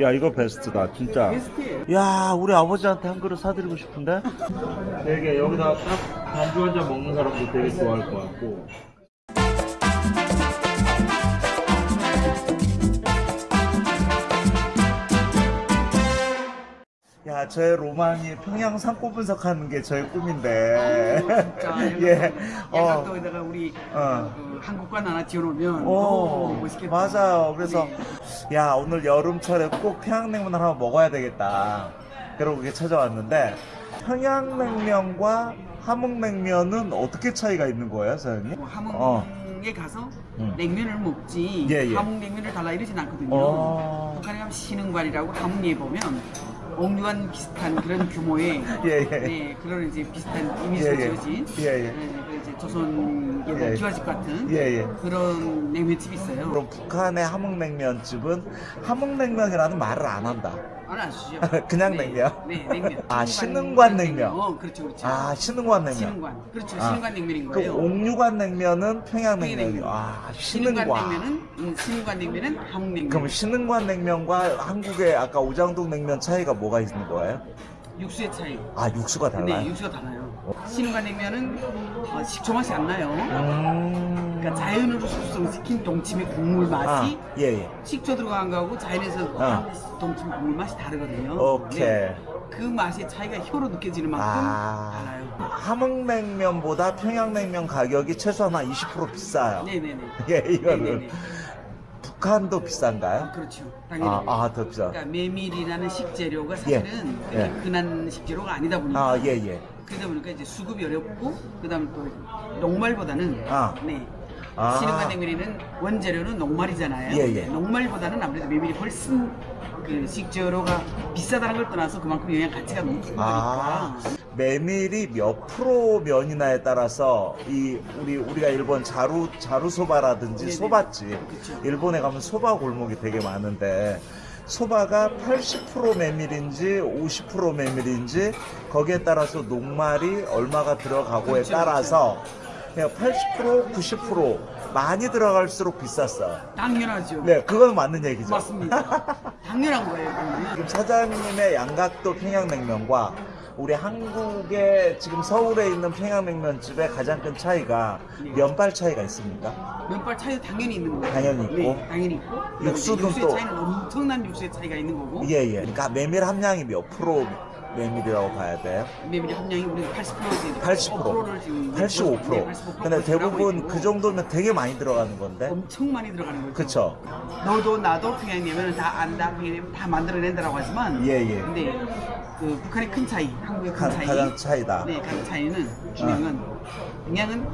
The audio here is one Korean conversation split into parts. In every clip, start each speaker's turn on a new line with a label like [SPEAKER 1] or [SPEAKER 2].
[SPEAKER 1] 야 이거 베스트다 진짜. 야 우리 아버지한테 한 그릇 사드리고 싶은데 되게 여기다 딱 반주 한 잔 먹는 사람도 되게 좋아할 것 같고 야 저의 로망이 평양 산골 분석하는 게 저의 꿈인데
[SPEAKER 2] 진짜
[SPEAKER 1] 예 어.
[SPEAKER 2] 양각도에다가 우리
[SPEAKER 1] 어.
[SPEAKER 2] 그 한국관 하나 지어놓으면
[SPEAKER 1] 오,
[SPEAKER 2] 오, 멋있겠다.
[SPEAKER 1] 맞아요. 그래서
[SPEAKER 2] 네.
[SPEAKER 1] 야 오늘 여름철에 꼭 평양냉면을 한번 먹어야 되겠다. 그러고 이렇게 찾아왔는데 평양냉면과 함흥냉면은 어떻게 차이가 있는 거예요, 사장님?
[SPEAKER 2] 뭐 함흥에
[SPEAKER 1] 어.
[SPEAKER 2] 가서
[SPEAKER 1] 음.
[SPEAKER 2] 냉면을 먹지
[SPEAKER 1] 예, 예.
[SPEAKER 2] 함흥냉면을 달라 이러진 않거든요.
[SPEAKER 1] 어.
[SPEAKER 2] 북한에 가면 신흥관이라고 함흥에 보면 옥류관 비슷한 그런 규모의
[SPEAKER 1] 예, 예.
[SPEAKER 2] 네, 그런 이제 비슷한 이미지로
[SPEAKER 1] 예, 예.
[SPEAKER 2] 지어진
[SPEAKER 1] 예, 예.
[SPEAKER 2] 네, 그 이제 조선
[SPEAKER 1] 예,
[SPEAKER 2] 옛날
[SPEAKER 1] 예.
[SPEAKER 2] 기와집 같은. 그런 냉면집이 있어요.
[SPEAKER 1] 그럼 북한의 함흥냉면집은 함흥냉면이라는 말을 안 한다.
[SPEAKER 2] 알아주시죠.
[SPEAKER 1] 그냥
[SPEAKER 2] 네,
[SPEAKER 1] 냉면?
[SPEAKER 2] 네, 냉면.
[SPEAKER 1] 아,
[SPEAKER 2] 신흥관
[SPEAKER 1] 신흥관 냉면.
[SPEAKER 2] 어, 그렇죠, 그렇죠.
[SPEAKER 1] 아 신흥관 냉면.
[SPEAKER 2] 신흥관. 그렇죠,
[SPEAKER 1] 아.
[SPEAKER 2] 신흥관 냉면인
[SPEAKER 1] 그
[SPEAKER 2] 거예요.
[SPEAKER 1] 옥류관 냉면은 평양냉면이요.
[SPEAKER 2] 평양냉면.
[SPEAKER 1] 아
[SPEAKER 2] 신흥관
[SPEAKER 1] 신흥관.
[SPEAKER 2] 냉면은 음, 신흥관 냉면은 함흥냉면.
[SPEAKER 1] 그럼 신흥관 냉면과 한국의 아까 오장동 냉면 차이가 뭐가 있는 거예요?
[SPEAKER 2] 육수의 차이.
[SPEAKER 1] 아 육수가 달라요?
[SPEAKER 2] 네, 육수가 달라요. 신흥관 냉면은 어, 식초 맛이 안 나요.
[SPEAKER 1] 음...
[SPEAKER 2] 그러니까 자연으로 숙성시킨 동치미 국물 맛이
[SPEAKER 1] 아, 예, 예.
[SPEAKER 2] 식초 들어간 거하고 자연에서
[SPEAKER 1] 어.
[SPEAKER 2] 한 동치미 국물 맛이 다르거든요.
[SPEAKER 1] 오케이.
[SPEAKER 2] 네, 그 맛의 차이가 혀로 느껴지는 만큼
[SPEAKER 1] 아,
[SPEAKER 2] 달라요.
[SPEAKER 1] 함흥냉면보다 평양냉면 가격이 최소한 한 20% 비싸요.
[SPEAKER 2] 네네네.
[SPEAKER 1] 예, 이거는.
[SPEAKER 2] 네네네.
[SPEAKER 1] 북한도
[SPEAKER 2] 아,
[SPEAKER 1] 비싼가요?
[SPEAKER 2] 그렇죠. 당연히.
[SPEAKER 1] 아, 아, 더 비싸.
[SPEAKER 2] 그러니까 메밀이라는 식재료가 사실은
[SPEAKER 1] 예.
[SPEAKER 2] 그렇게
[SPEAKER 1] 예.
[SPEAKER 2] 흔한 식재료가 아니다 보니까
[SPEAKER 1] 아, 예, 예.
[SPEAKER 2] 그러다 보니까 이제 수급이 어렵고 그 다음에 또 녹말보다는
[SPEAKER 1] 아.
[SPEAKER 2] 네.
[SPEAKER 1] 아.
[SPEAKER 2] 신흥관 냉면에는 원재료는 녹말이잖아요.
[SPEAKER 1] 예, 예.
[SPEAKER 2] 녹말보다는 아무래도 메밀이 훨씬 그 식재료가 비싸다는 걸 떠나서 그만큼 영양 가치가 높은
[SPEAKER 1] 아,
[SPEAKER 2] 거니까.
[SPEAKER 1] 메밀이 몇 프로 면이나에 따라서 이 우리 우리가 일본 자루 자루 소바라든지
[SPEAKER 2] 네네.
[SPEAKER 1] 소바집
[SPEAKER 2] 그쵸.
[SPEAKER 1] 일본에 가면 소바 골목이 되게 많은데 소바가 80% 메밀인지 50% 메밀인지 거기에 따라서 녹말이 얼마가 들어가고에
[SPEAKER 2] 그렇죠,
[SPEAKER 1] 따라서 그 냥 80% 90% 많이 들어갈수록 비쌌어요.
[SPEAKER 2] 당연하죠.
[SPEAKER 1] 네, 그건 맞는 얘기죠.
[SPEAKER 2] 맞습니다. 당연한 거예요.
[SPEAKER 1] 지금 사장님의 양각도 평양냉면과 우리 한국의 지금 서울에 있는 평양냉면집의 가장 큰 차이가
[SPEAKER 2] 네.
[SPEAKER 1] 면발 차이가 있습니까?
[SPEAKER 2] 면발 차이도 당연히 있는 거고.
[SPEAKER 1] 당연히 있고.
[SPEAKER 2] 네, 당연히 있고. 이제 육수의
[SPEAKER 1] 또-
[SPEAKER 2] 차이는 엄청난 육수의 차이가 있는 거고.
[SPEAKER 1] 예, 예. 그러니까 메밀 함량이 몇 프로 메밀이라고 봐야 돼요?
[SPEAKER 2] 메밀 함량이 우리 80%지.
[SPEAKER 1] 80%.
[SPEAKER 2] 지금
[SPEAKER 1] 85%.
[SPEAKER 2] 네, 85%
[SPEAKER 1] 근데 대부분 그 정도면 되게 많이 들어가는 건데.
[SPEAKER 2] 엄청 많이 들어가는 거죠.
[SPEAKER 1] 그쵸?
[SPEAKER 2] 너도 나도 평양냉면은 다 안다, 평양냉면 다 만들어낸다라고 하지만.
[SPEAKER 1] 예, 예.
[SPEAKER 2] 근데 그 북한의 큰 차이, 한국의 큰
[SPEAKER 1] 가,
[SPEAKER 2] 차이.
[SPEAKER 1] 가장 차이다.
[SPEAKER 2] 네, 가장 차이는 평양은 평양은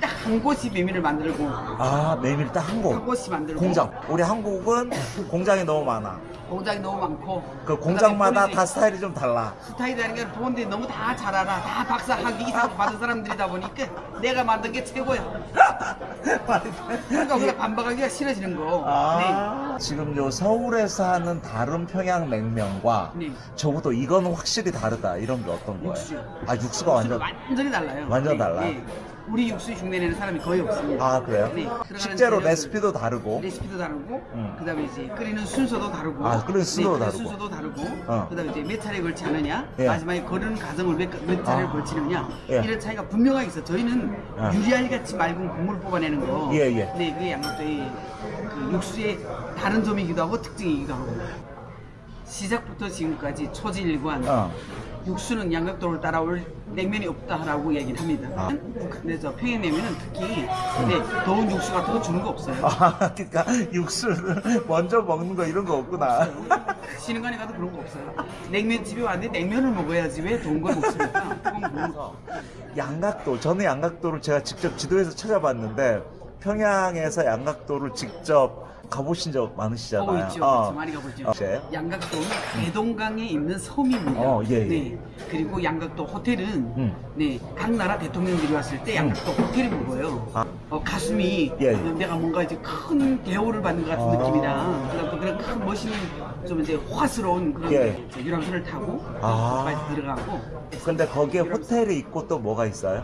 [SPEAKER 2] 딱한 곳이 메밀을 만들고
[SPEAKER 1] 아, 메밀
[SPEAKER 2] 딱한한
[SPEAKER 1] 곳.
[SPEAKER 2] 곳이 만들고
[SPEAKER 1] 공장. 우리 한국은 공장이 너무 많아.
[SPEAKER 2] 공장이 너무 많고
[SPEAKER 1] 그 공장마다
[SPEAKER 2] 다
[SPEAKER 1] 스타일이 좀 달라.
[SPEAKER 2] 스타일이라는 게 보는데 너무 다 잘 알아 다 박사 학위 이상 받은 사람들이다 보니까 내가 만든 게 최고야 그러니까 우리가 반박하기가 싫어지는 거
[SPEAKER 1] 아, 지금 요 서울에서 하는 다른 평양 냉면과
[SPEAKER 2] 네.
[SPEAKER 1] 적어도 이거는 확실히 다르다. 이런 게 어떤 거예요?
[SPEAKER 2] 육수.
[SPEAKER 1] 아, 육수가 완전.
[SPEAKER 2] 완전히 달라요
[SPEAKER 1] 완전 달라요?
[SPEAKER 2] 우리 육수 흉내내는 사람이 거의 없습니다
[SPEAKER 1] 아, 그래요?
[SPEAKER 2] 네, 재료들-
[SPEAKER 1] 레시피도 다르고.
[SPEAKER 2] 레시피도 다르고
[SPEAKER 1] 음.
[SPEAKER 2] 그다음에 이제 끓이는 순서도 다르고
[SPEAKER 1] 아, 끓이는 순서도
[SPEAKER 2] 끓이는
[SPEAKER 1] 다르고.
[SPEAKER 2] 순서도 다르고
[SPEAKER 1] 어.
[SPEAKER 2] 그다음에 이제 몇 차례 걸치느냐
[SPEAKER 1] 예.
[SPEAKER 2] 마지막에 거르는 과정을 몇, 몇 차례를
[SPEAKER 1] 아.
[SPEAKER 2] 걸치느냐
[SPEAKER 1] 예.
[SPEAKER 2] 이런 차이가 분명하게 있어 저희는
[SPEAKER 1] 아.
[SPEAKER 2] 유리알 같이 맑은 국물을 뽑아내는 거
[SPEAKER 1] 예, 예.
[SPEAKER 2] 네 그게 양락도의 그 육수의 다른 점이기도 하고 특징이기도 하고 시작부터 지금까지 초지일관
[SPEAKER 1] 어.
[SPEAKER 2] 육수는 양각도를 따라올 냉면이 없다라고 얘기를 합니다.
[SPEAKER 1] 아.
[SPEAKER 2] 저 평양냉면은 특히 네, 더운 육수 같은 거 주는 거 없어요.
[SPEAKER 1] 아, 그러니까 육수를 먼저 먹는 거 이런 거 없구나.
[SPEAKER 2] 신흥관에 가도 그런 거 없어요. 냉면집에 왔는데 냉면을 먹어야지 왜 더운 걸 먹습니까?
[SPEAKER 1] 양각도. 저는 양각도를 제가 직접 지도에서 찾아봤는데 평양에서 양각도를 직접 가보신 적 많으시잖아요.
[SPEAKER 2] 어, 있죠.
[SPEAKER 1] 어.
[SPEAKER 2] 있죠. 많이 가보죠.
[SPEAKER 1] 어, 네.
[SPEAKER 2] 양각도는 대동강에 있는 섬입니다.
[SPEAKER 1] 어, 예, 예.
[SPEAKER 2] 네. 그리고 양각도 호텔은
[SPEAKER 1] 음.
[SPEAKER 2] 네, 각 나라 대통령들이 왔을 때 양각도 호텔이 묵어요.
[SPEAKER 1] 아.
[SPEAKER 2] 어, 가슴이
[SPEAKER 1] 예, 예.
[SPEAKER 2] 내가 뭔가 이제 큰 대우를 받는 것 같은
[SPEAKER 1] 아.
[SPEAKER 2] 느낌이랑 그다음 또 그런 큰 멋있는 좀 이제 화스러운 그런
[SPEAKER 1] 예.
[SPEAKER 2] 저 유람선을 타고
[SPEAKER 1] 아.
[SPEAKER 2] 들어가고
[SPEAKER 1] 근데 거기에 호텔이 있고 또 뭐가 있어요?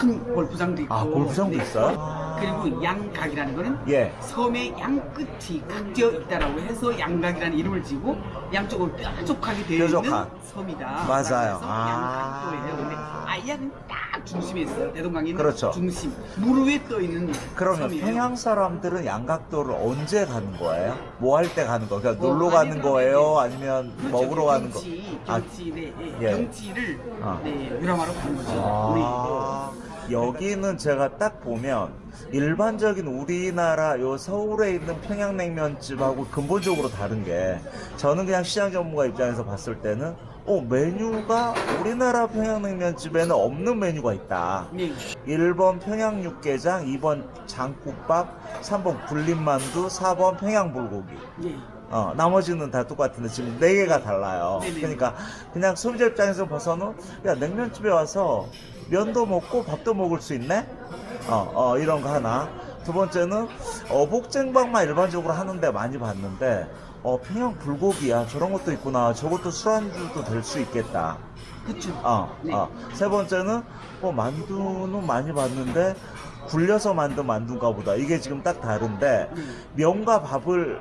[SPEAKER 2] 큰 골프장도 있고
[SPEAKER 1] 아, 골프장도
[SPEAKER 2] 네.
[SPEAKER 1] 있어요?
[SPEAKER 2] 그리고 양각이라는 거는
[SPEAKER 1] 예.
[SPEAKER 2] 섬의 양끝이 각져 있다라고 해서 양각이라는 이름을 지고 양쪽으로 뾰족하게 되어 있는
[SPEAKER 1] 뾰족한.
[SPEAKER 2] 섬이다.
[SPEAKER 1] 맞아요. 아.
[SPEAKER 2] 양각도예요. 근데 아이야는 딱 중심에 있어요. 대동강의
[SPEAKER 1] 그렇죠.
[SPEAKER 2] 중심. 물 위에 떠 있는
[SPEAKER 1] 그러면
[SPEAKER 2] 섬이에요.
[SPEAKER 1] 평양 사람들은 양각도를 언제 가는 거예요? 뭐 할 때 가는 거예요? 그냥
[SPEAKER 2] 뭐,
[SPEAKER 1] 놀러 가는 거예요? 아니면
[SPEAKER 2] 그렇죠.
[SPEAKER 1] 먹으러 가는 거?
[SPEAKER 2] 경치,
[SPEAKER 1] 아,
[SPEAKER 2] 경치, 네, 예,
[SPEAKER 1] 예.
[SPEAKER 2] 경치를
[SPEAKER 1] 어.
[SPEAKER 2] 네, 유람하러 가는 거죠. 네.
[SPEAKER 1] 아, 여기는 제가 딱 보면 일반적인 우리나라 요 서울에 있는 평양냉면집하고 근본적으로 다른 게 저는 그냥 시장 전문가 입장에서 봤을 때는 어 메뉴가 우리나라 평양냉면집에는 없는 메뉴가 있다.
[SPEAKER 2] 네.
[SPEAKER 1] 1번 평양 육개장, 2번 장국밥, 3번 굴림만두, 4번 평양불고기.
[SPEAKER 2] 네.
[SPEAKER 1] 어, 나머지는 다 똑같은데 지금 네 개가 달라요.
[SPEAKER 2] 네네.
[SPEAKER 1] 그러니까 그냥 소비자 입장에서 봐서는 야 냉면집에 와서 면도 먹고 밥도 먹을 수 있네. 어, 어 이런 거 하나. 두 번째는 어복쟁반만 일반적으로 하는데 많이 봤는데 어 평양 불고기야 저런 것도 있구나. 저것도 술안주도 될 수 있겠다.
[SPEAKER 2] 그쵸.
[SPEAKER 1] 어,
[SPEAKER 2] 네.
[SPEAKER 1] 어. 세 번째는 뭐 만두는 많이 봤는데 굴려서 만든 만두인가 보다. 이게 지금 딱 다른데
[SPEAKER 2] 네.
[SPEAKER 1] 면과 밥을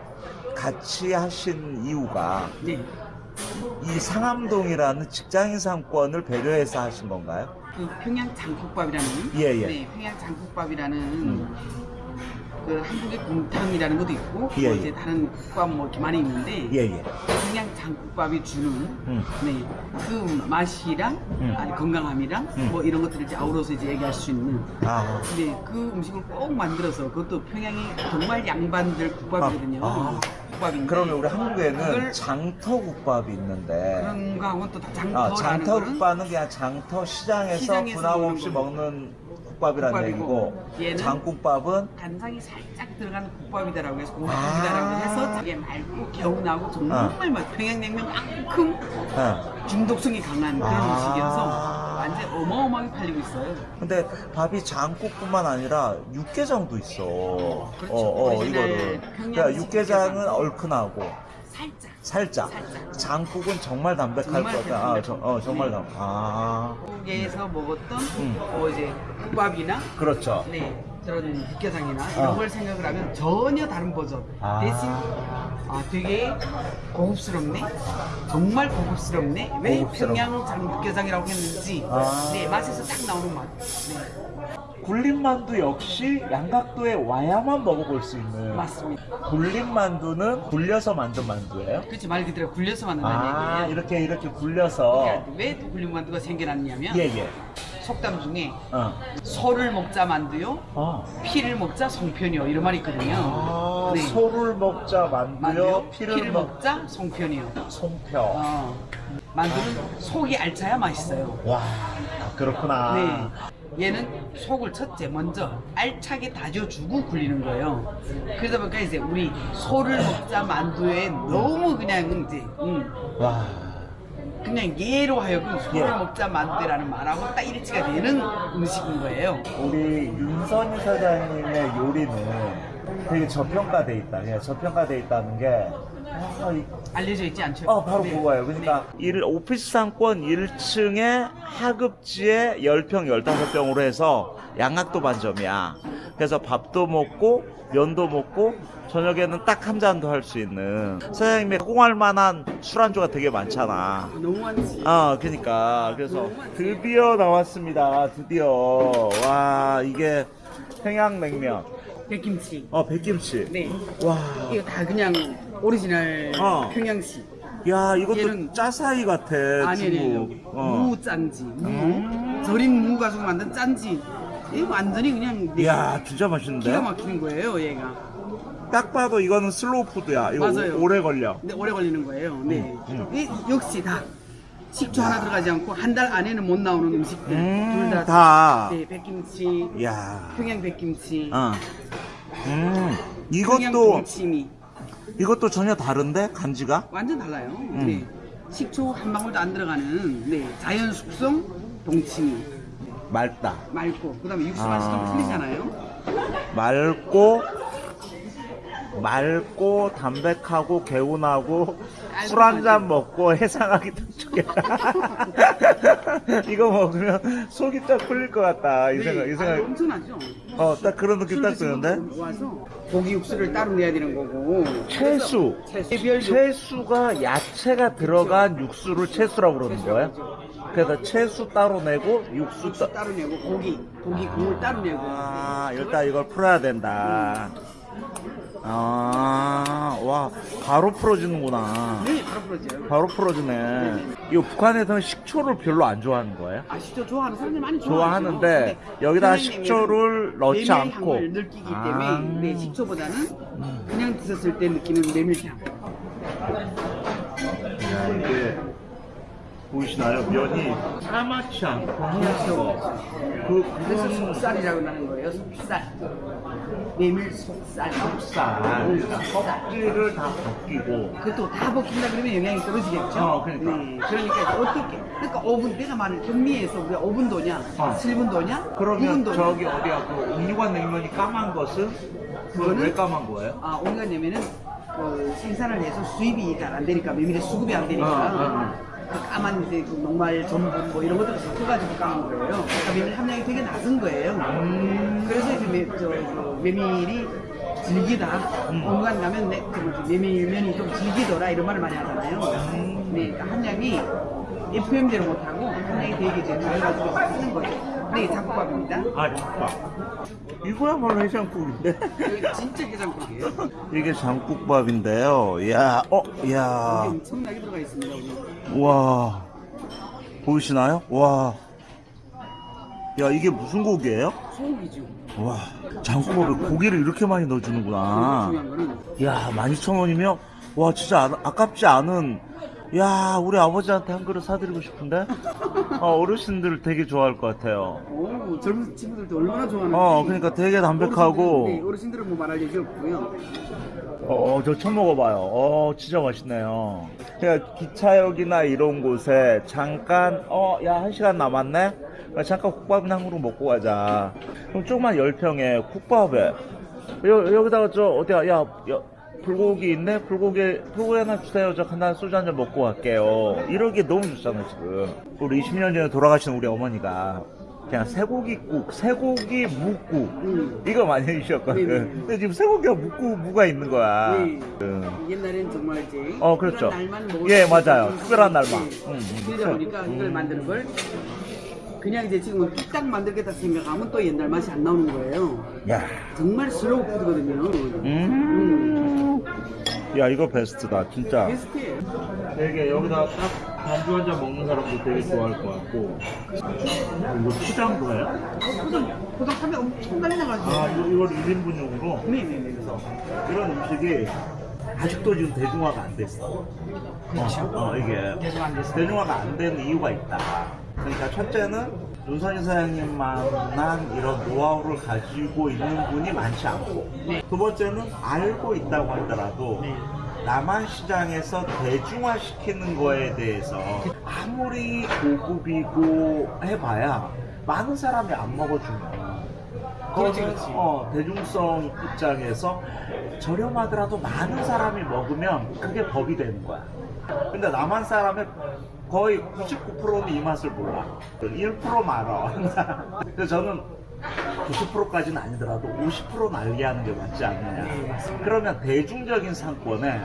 [SPEAKER 1] 같이 하신 이유가
[SPEAKER 2] 네.
[SPEAKER 1] 이 상암동이라는 직장인 상권을 배려해서 하신 건가요?
[SPEAKER 2] 그 평양 장국밥이라는
[SPEAKER 1] 예, 음. 예.
[SPEAKER 2] 네, 평양 장국밥이라는 그 한국의 곰탕이라는 것도 있고
[SPEAKER 1] 예,
[SPEAKER 2] 뭐
[SPEAKER 1] 예.
[SPEAKER 2] 이제 다른 국밥 뭐 이렇게 많이 있는데
[SPEAKER 1] 예, 예.
[SPEAKER 2] 평양 장국밥이 주는
[SPEAKER 1] 음.
[SPEAKER 2] 네, 그 맛이랑
[SPEAKER 1] 음.
[SPEAKER 2] 아니 건강함이랑
[SPEAKER 1] 음.
[SPEAKER 2] 뭐 이런 것들을 이제 아우러서 이제 얘기할 수 있는
[SPEAKER 1] 아,
[SPEAKER 2] 네, 그 음식을 꼭 만들어서 그것도 평양이 정말 양반들 국밥이거든요.
[SPEAKER 1] 아, 아.
[SPEAKER 2] 국밥인데
[SPEAKER 1] 그러면 우리 한국에는 장터국밥이 있는데
[SPEAKER 2] 그런 거하고는 또다
[SPEAKER 1] 아,
[SPEAKER 2] 장터라는
[SPEAKER 1] 장터국밥은 그냥 장터 시장에서
[SPEAKER 2] 시장에서
[SPEAKER 1] 분함 없이
[SPEAKER 2] 거.
[SPEAKER 1] 먹는 국밥이라는
[SPEAKER 2] 국밥이고,
[SPEAKER 1] 얘기고 장국밥은
[SPEAKER 2] 간장이 살짝 들어간 국밥이다라고 해서
[SPEAKER 1] 아.
[SPEAKER 2] 국밥이다라고 해서 되게 맑고 개운하고 정말 맛 평양냉면만큼
[SPEAKER 1] 어.
[SPEAKER 2] 중독성이 강한 그런
[SPEAKER 1] 아.
[SPEAKER 2] 음식이어서 완전 어마어마하게 팔리고 있어요.
[SPEAKER 1] 근데 밥이 장국뿐만 아니라 육개장도 있어.
[SPEAKER 2] 그렇죠.
[SPEAKER 1] 어, 어, 이거를. 그러니까 육개장은
[SPEAKER 2] 육개장.
[SPEAKER 1] 얼큰하고
[SPEAKER 2] 살짝
[SPEAKER 1] 살짝.
[SPEAKER 2] 살짝.
[SPEAKER 1] 장국은 정말 담백할
[SPEAKER 2] 정말
[SPEAKER 1] 거다. 아. 저, 어, 정말
[SPEAKER 2] 네.
[SPEAKER 1] 담. 아,
[SPEAKER 2] 한국에서 먹었던
[SPEAKER 1] 음.
[SPEAKER 2] 어 이제 국밥이나
[SPEAKER 1] 그렇죠.
[SPEAKER 2] 네 그런 육개장이나
[SPEAKER 1] 어.
[SPEAKER 2] 이런 걸 생각을 하면 전혀 다른 버전
[SPEAKER 1] 아.
[SPEAKER 2] 대신 아 되게 고급스럽네 정말 고급스럽네 왜. 평양 장 육개장이라고 했는지
[SPEAKER 1] 아.
[SPEAKER 2] 네 맛에서 딱 나오는 맛 네,
[SPEAKER 1] 굴림만두 역시 양각도에 와야만 먹어볼 수 있는.
[SPEAKER 2] 맞습니다
[SPEAKER 1] 굴림만두는 굴려서 만든 만두예요?
[SPEAKER 2] 그렇지 말 그대로 굴려서 만든다는
[SPEAKER 1] 아,
[SPEAKER 2] 얘기예요
[SPEAKER 1] 이렇게 이렇게 굴려서.
[SPEAKER 2] 왜 굴림만두가 생겨났냐면
[SPEAKER 1] 예, 예.
[SPEAKER 2] 속담 중에
[SPEAKER 1] 어.
[SPEAKER 2] 소를 먹자 만두요
[SPEAKER 1] 어.
[SPEAKER 2] 피를 먹자 송편이요 이런 말이 있거든요
[SPEAKER 1] 아,
[SPEAKER 2] 네.
[SPEAKER 1] 소를 먹자 만두요,
[SPEAKER 2] 만두요
[SPEAKER 1] 피를,
[SPEAKER 2] 피를
[SPEAKER 1] 먹
[SPEAKER 2] 먹자 송편이요
[SPEAKER 1] 송편.
[SPEAKER 2] 어, 만두는 속이 알차야 맛있어요.
[SPEAKER 1] 와, 그렇구나.
[SPEAKER 2] 네. 얘는 속을 첫째 먼저 알차게 다져주고 굴리는 거예요. 그러다 보니까 이제 우리 소를 먹자 만두에 너무 그냥 이제 음,
[SPEAKER 1] 와,
[SPEAKER 2] 그냥 얘로 하여금 소를
[SPEAKER 1] 예.
[SPEAKER 2] 먹자 만두라는 말하고 딱 일치가 되는 음식인 거예요.
[SPEAKER 1] 우리 윤선희 사장님의 요리는 되게 저평가돼 있다. 그냥 저평가돼 있다는 게, 아, 이-
[SPEAKER 2] 알려져 있지 않죠?
[SPEAKER 1] 어, 바로
[SPEAKER 2] 네.
[SPEAKER 1] 그거예요. 그러니까 일 오피스 상권 1층에 하급지에 10평, 15평으로 해서 양학도 반점이야. 그래서 밥도 먹고 면도 먹고 저녁에는 딱 한 잔도 할 수 있는 사장님이 권할 만한 술안주가 되게 많잖아.
[SPEAKER 2] 너무 많지.
[SPEAKER 1] 아, 그러니까 그래서 드디어 나왔습니다. 드디어 와 이게 평양냉면,
[SPEAKER 2] 백김치.
[SPEAKER 1] 어 백김치.
[SPEAKER 2] 네.
[SPEAKER 1] 와,
[SPEAKER 2] 이거 다 그냥 오리지널
[SPEAKER 1] 어.
[SPEAKER 2] 평양식.
[SPEAKER 1] 야 이것도
[SPEAKER 2] 얘는-
[SPEAKER 1] 짜사이 같아.
[SPEAKER 2] 아니 아니.
[SPEAKER 1] 어.
[SPEAKER 2] 무 짠지 무
[SPEAKER 1] 음.
[SPEAKER 2] 절인 무 가지고 만든 짠지 이 완전히 그냥 네,
[SPEAKER 1] 이야 진짜 맛있는데.
[SPEAKER 2] 기가 막히는 거예요 얘가
[SPEAKER 1] 딱 봐도 이거는 슬로우 푸드야. 이거
[SPEAKER 2] 맞아요.
[SPEAKER 1] 오, 래 걸려.
[SPEAKER 2] 근데 오래 걸리는 거예요 네
[SPEAKER 1] 음,
[SPEAKER 2] 이, 역시 다 식초 하나 들어가지 않고 한 달 안에는 못 나오는 음식들
[SPEAKER 1] 음,
[SPEAKER 2] 둘다
[SPEAKER 1] 다.
[SPEAKER 2] 네, 백김치
[SPEAKER 1] 이야.
[SPEAKER 2] 평양 백김치
[SPEAKER 1] 어. 음. 이것도
[SPEAKER 2] 동치미
[SPEAKER 1] 이것도 전혀 다른데 짠지가?
[SPEAKER 2] 완전 달라요
[SPEAKER 1] 음.
[SPEAKER 2] 네 식초 한 방울도 안 들어가는 네 자연 숙성 동치미
[SPEAKER 1] 맑다.
[SPEAKER 2] 맑고 그다음에 육수 맛이 좀
[SPEAKER 1] 아.
[SPEAKER 2] 틀리잖아요
[SPEAKER 1] 맑고 맑고 담백하고 개운하고 술 한 잔. 먹고 해상하기 딱 줄게. 이거 먹으면 속이 딱 풀릴 것 같다. 이
[SPEAKER 2] 네,
[SPEAKER 1] 생각, 이
[SPEAKER 2] 아,
[SPEAKER 1] 생각.
[SPEAKER 2] 엄청나죠?
[SPEAKER 1] 어, 딱 그런 느낌
[SPEAKER 2] 딱술
[SPEAKER 1] 드는데?
[SPEAKER 2] 와서 고기 육수를 따로 내야 되는 거고
[SPEAKER 1] 채수.
[SPEAKER 2] 채별
[SPEAKER 1] 채수가 야채가 들어간 육수를 채수라고 그러는 거예요? 그래서 채수 따로 내고 육수
[SPEAKER 2] 육수
[SPEAKER 1] 따.
[SPEAKER 2] 따로 내고 고기 고기 국물 따로 내고
[SPEAKER 1] 아, 일단 이걸 풀어야 된다. 아, 와, 바로 풀어지는구나.
[SPEAKER 2] 네 바로 풀어져요
[SPEAKER 1] 바로 풀어지네. 이 북한에서는 식초를 별로 안 좋아하는 거예요?
[SPEAKER 2] 아 식초 좋아하는 사람들 많이
[SPEAKER 1] 좋아하는데
[SPEAKER 2] 좋아하죠.
[SPEAKER 1] 여기다가
[SPEAKER 2] 그냥
[SPEAKER 1] 식초를 넣지
[SPEAKER 2] 메밀
[SPEAKER 1] 않고.
[SPEAKER 2] 향을 느끼기 때문에
[SPEAKER 1] 아.
[SPEAKER 2] 네, 식초보다는 그냥 드셨을 때 느끼는 메밀향
[SPEAKER 1] 야, 이게 보이시나요? 면이 까맣지 않고 거. 그,
[SPEAKER 2] 그래서 속살이라고 하는 거예요 속살 메밀 속살
[SPEAKER 1] 쌀. 껍질을 다 벗기고.
[SPEAKER 2] 그것도 다 벗긴다 그러면 영양이 떨어지겠죠.
[SPEAKER 1] 어, 그러니까.
[SPEAKER 2] 네, 그러니까 어떻게? 그러니까 5분 내가 말을 경미에서 우리가 5분도냐,
[SPEAKER 1] 어.
[SPEAKER 2] 7분도냐,
[SPEAKER 1] 그러면
[SPEAKER 2] 9분도냐.
[SPEAKER 1] 저기 어디야 그 옥류관 냉면이 까만 것은
[SPEAKER 2] 그거는-
[SPEAKER 1] 왜 까만 거예요?
[SPEAKER 2] 아, 온갖 내면은 그 생산을 해서 수입이 잘안 되니까 메밀의 수급이 안 되니까
[SPEAKER 1] 어, 어,
[SPEAKER 2] 그 까만 이제 그 녹말 전분 뭐 이런 것들을 섞어가지고 까만 거예요. 그러니까 메밀 함량이 되게 낮은 거예요.
[SPEAKER 1] 음.
[SPEAKER 2] 그래서 이제 메, 저, 그 메밀이 질기다.
[SPEAKER 1] 음.
[SPEAKER 2] 온갖 가면 내, 그 뭐지, 메밀면이 좀 질기더라 이런 말을 많이 하잖아요.
[SPEAKER 1] 음.
[SPEAKER 2] 네, 그러니까 함량이 FM대로 못하고 함량이 되게 이제 낮아가지고 쓰는 거예요. 네, 잡곡밥입니다.
[SPEAKER 1] 아, 잠깐. 이거야말로 해장국인데?
[SPEAKER 2] 여기 진짜 게장국이에요.
[SPEAKER 1] 이게 장국밥인데요. 야, 어, 야.
[SPEAKER 2] 여기 엄청나게 들어가 있습니다. 우리.
[SPEAKER 1] 와. 보이시나요? 와. 야, 이게 무슨 고기예요?
[SPEAKER 2] 소고기죠.
[SPEAKER 1] 와. 장국밥에 고기를 이렇게 많이 넣어주는구나. 야, 12,000원이면, 와, 진짜 아, 아깝지 않은, 야, 우리 아버지한테 한 그릇 사드리고 싶은데? 어, 어르신들 되게 좋아할 것 같아요.
[SPEAKER 2] 오, 젊은 친구들도 얼마나 좋아하는지.
[SPEAKER 1] 어, 그러니까 되게 담백하고,
[SPEAKER 2] 어르신들은, 네, 어르신들은 뭐 말할 얘기 없고요.
[SPEAKER 1] 어, 저 처음 먹어봐요. 어, 진짜 맛있네요. 그냥 기차역이나 이런 곳에 잠깐, 어, 야, 한 시간 남았네? 야, 잠깐 국밥이나 한 그릇 먹고 가자. 그럼 조그만 열평에 국밥에, 여, 여기다가 저, 어디야, 야, 야, 불고기 있네? 불고기, 불고기 하나 주세요. 저 간단 소주 한 잔 먹고 갈게요. 이러기 너무 좋잖아요, 지금. 우리 20년 전에 돌아가신 우리 어머니가 그냥 쇠고기국, 쇠고기 묵국,
[SPEAKER 2] 음.
[SPEAKER 1] 이거 많이 해주셨거든.
[SPEAKER 2] 네네.
[SPEAKER 1] 근데 지금 쇠고기가 묵고 무가 있는 거야.
[SPEAKER 2] 네.
[SPEAKER 1] 음.
[SPEAKER 2] 옛날엔 정말 이제
[SPEAKER 1] 어, 그렇죠.
[SPEAKER 2] 날만
[SPEAKER 1] 예,
[SPEAKER 2] 수
[SPEAKER 1] 맞아요. 특별한 날만.
[SPEAKER 2] 네.
[SPEAKER 1] 음, 음.
[SPEAKER 2] 그러다 보니까
[SPEAKER 1] 음.
[SPEAKER 2] 이걸 만드는 걸 그냥 이제 지금은 딱 만들겠다 생각하면 또 옛날 맛이 안 나오는 거예요.
[SPEAKER 1] 야.
[SPEAKER 2] 정말 슬로우 푸드거든요.
[SPEAKER 1] 음. 야, 이거 베스트다, 진짜.
[SPEAKER 2] 베스트예요.
[SPEAKER 1] 되게 여기다 딱 반주 한 잔 먹는 사람도 되게 좋아할 것 같고. 이거 포장도 해요?
[SPEAKER 2] 포장, 포장하면 엄청 많이 나가지고.
[SPEAKER 1] 아, 이거, 이걸 1인분용으로?
[SPEAKER 2] 네네네. 그래서.
[SPEAKER 1] 이런 음식이 아직도 지금 대중화가 안 됐어.
[SPEAKER 2] 그렇죠.
[SPEAKER 1] 어, 어, 이게. 대중화가 안 되는 이유가 있다. 그러니까 첫째는 윤선희 사장님만한 이런 노하우를 가지고 있는 분이 많지 않고
[SPEAKER 2] 네.
[SPEAKER 1] 두 번째는 알고 있다고 하더라도
[SPEAKER 2] 네.
[SPEAKER 1] 남한 시장에서 대중화시키는 거에 대해서 아무리 고급이고 해봐야 많은 사람이 안 먹어주면
[SPEAKER 2] 그렇지, 그렇지.
[SPEAKER 1] 어, 대중성 입장에서 저렴하더라도 많은 사람이 먹으면 그게 법이 되는 거야. 근데 남한 사람의 거의 99%는 이 맛을 몰라. 1%만 알아. 그래서 저는 90%까지는 아니더라도 50% 난리하는 게 맞지 않느냐. 그러면 대중적인 상권에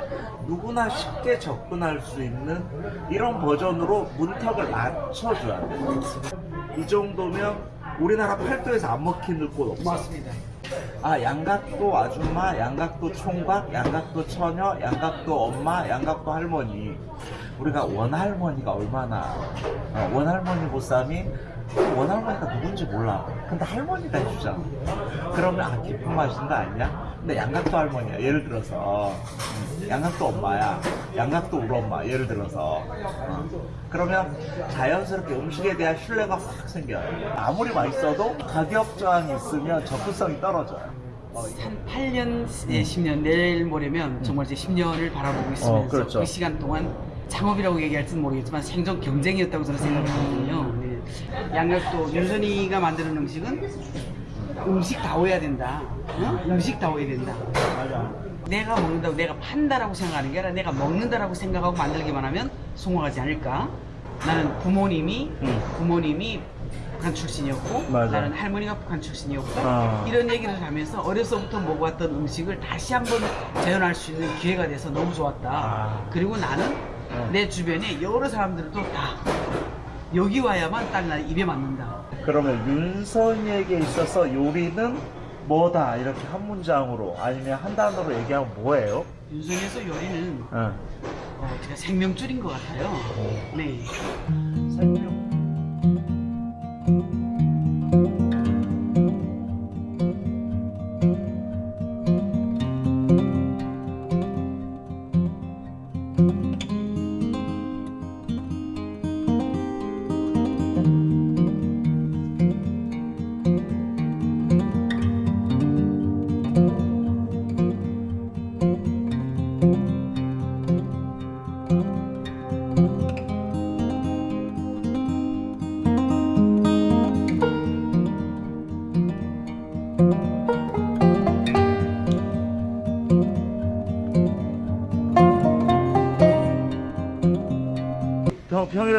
[SPEAKER 1] 누구나 쉽게 접근할 수 있는 이런 버전으로 문턱을 낮춰줘야 돼. 이 정도면 우리나라 팔도에서 안 먹히는 곳 없어.
[SPEAKER 2] 맞습니다.
[SPEAKER 1] 아 양각도 아줌마, 양각도 총각, 양각도 처녀, 양각도 엄마, 양각도 할머니. 우리가 원할머니가 얼마나 어, 원할머니 보쌈이 원할머니가 누군지 몰라. 근데 할머니가 해주잖아. 그러면 아 깊은 맛인 거 아니야? 근데 양각도 할머니야. 예를 들어서 음, 양각도 엄마야. 양각도 우리 엄마. 예를 들어서 어. 그러면 자연스럽게 음식에 대한 신뢰가 확 생겨요. 아무리 맛있어도 가격 저항이 있으면 접근성이 떨어져요.
[SPEAKER 2] 한 8년, 예, 10년 내일 모레면 정말 이제 10년을 바라보고 있으면서
[SPEAKER 1] 어, 그렇죠.
[SPEAKER 2] 그 시간 동안 창업이라고 얘기할지는 모르겠지만 생존 경쟁이었다고 저는 생각하거든요. 네. 양력도 윤선이가 만드는 음식은 음식 다워야 된다. 어? 음식 다워야 된다.
[SPEAKER 1] 맞아.
[SPEAKER 2] 내가 먹는다고 내가 판다라고 생각하는 게 아니라 내가 먹는다라고 생각하고 만들기만 하면 성공하지 않을까? 나는 부모님이
[SPEAKER 1] 음.
[SPEAKER 2] 부모님이 북한 출신이었고
[SPEAKER 1] 맞아.
[SPEAKER 2] 나는 할머니가 북한 출신이었고
[SPEAKER 1] 아.
[SPEAKER 2] 이런 얘기를 하면서 어려서부터 먹어왔던 음식을 다시 한번 재현할 수 있는 기회가 돼서 너무 좋았다.
[SPEAKER 1] 아.
[SPEAKER 2] 그리고 나는
[SPEAKER 1] 어.
[SPEAKER 2] 내 주변에 여러 사람들도 다 여기 와야만 딱 나 입에 맞는다.
[SPEAKER 1] 그러면 윤선이에게 있어서 요리는 뭐다 이렇게 한 문장으로 아니면 한 단어로 얘기하면 뭐예요?
[SPEAKER 2] 윤성에서 요리는
[SPEAKER 1] 응.
[SPEAKER 2] 어, 제가 생명줄인 것 같아요. 네.
[SPEAKER 1] 생명.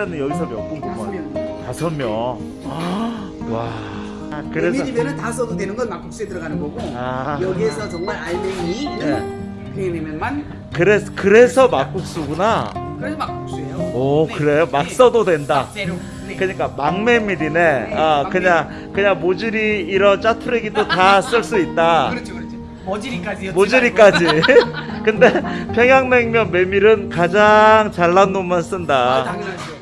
[SPEAKER 1] 일에는 여기서 몇분
[SPEAKER 2] 다섯? 명.
[SPEAKER 1] 다섯 명. 아, 와. 그래서
[SPEAKER 2] 메밀이면은 다 써도 되는 건 막국수에 들어가는 거고
[SPEAKER 1] 아.
[SPEAKER 2] 여기에서 정말 알맹이는
[SPEAKER 1] 네.
[SPEAKER 2] 평양냉면만
[SPEAKER 1] 그래서 그래서 막국수구나.
[SPEAKER 2] 그래서 막국수예요.
[SPEAKER 1] 오
[SPEAKER 2] 네.
[SPEAKER 1] 그래요? 막
[SPEAKER 2] 네.
[SPEAKER 1] 써도 된다.
[SPEAKER 2] 네.
[SPEAKER 1] 그러니까 막메밀이네. 아
[SPEAKER 2] 막메밀.
[SPEAKER 1] 그냥 그냥 모주리 이런 짜투레기도 다 쓸 수 있다.
[SPEAKER 2] 그렇죠, 그렇죠. 모지리까지.
[SPEAKER 1] 모주리까지. 근데 평양냉면 메밀은 가장 잘난 놈만
[SPEAKER 2] 아,
[SPEAKER 1] 쓴다.
[SPEAKER 2] 당연하죠.